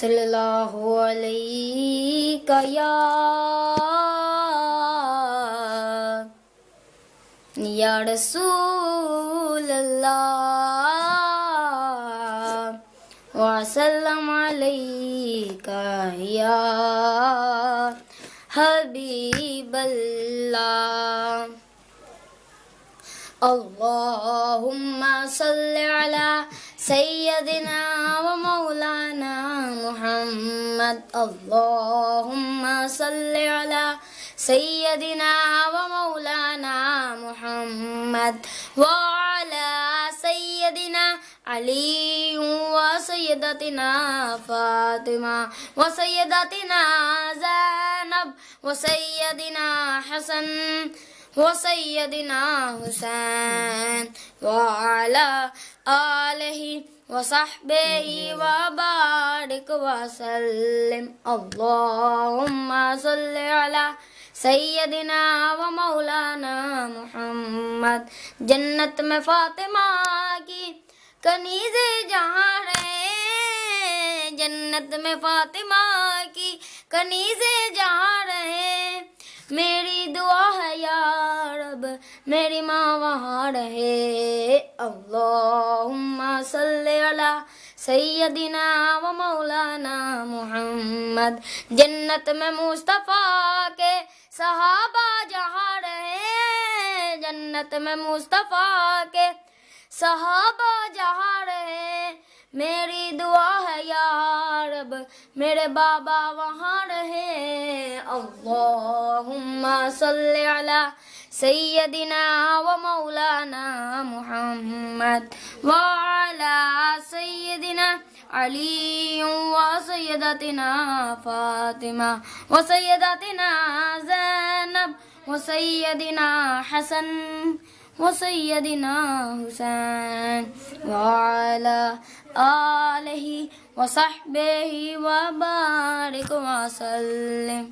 صلی اللہ علیہ یا یا رسول اللہ وسلم علیک یا حبیب اللہ اللهم صل على سيدنا ومولانا محمد. اللهم صل على سيدنا ومولانا محمد وعلى سيدنا علي وسيدتنا فاطمة وسيدتنا زينب وسيدنا حسن وسيدنا حسين وعلى آله وصحبه وبارك وسلم اللهم صل على سیدنا و مولانا محمد. جنت میں فاطمہ کی کنیز جہاں رہے جنت میں فاطمہ کی کنیز جہاں میری ماں وہاں رہے۔ اللہم صلی علی سیدنا و مولانا محمد۔ جنت میں مصطفیٰ کے صحابہ جہاں رہے۔ جنت میں مصطفیٰ کے صحابہ جہاں رہے۔ میری دعا ہے یا رب، میرے بابا وہاں رہے۔ اللہم صلی علی سيدنا ومولانا محمد وعلى سيدنا علي وسيدتنا فاطمة وسيدتنا زينب وسيدنا حسن وسيدنا حسين وعلى آله وصحبه وبارك وسلم.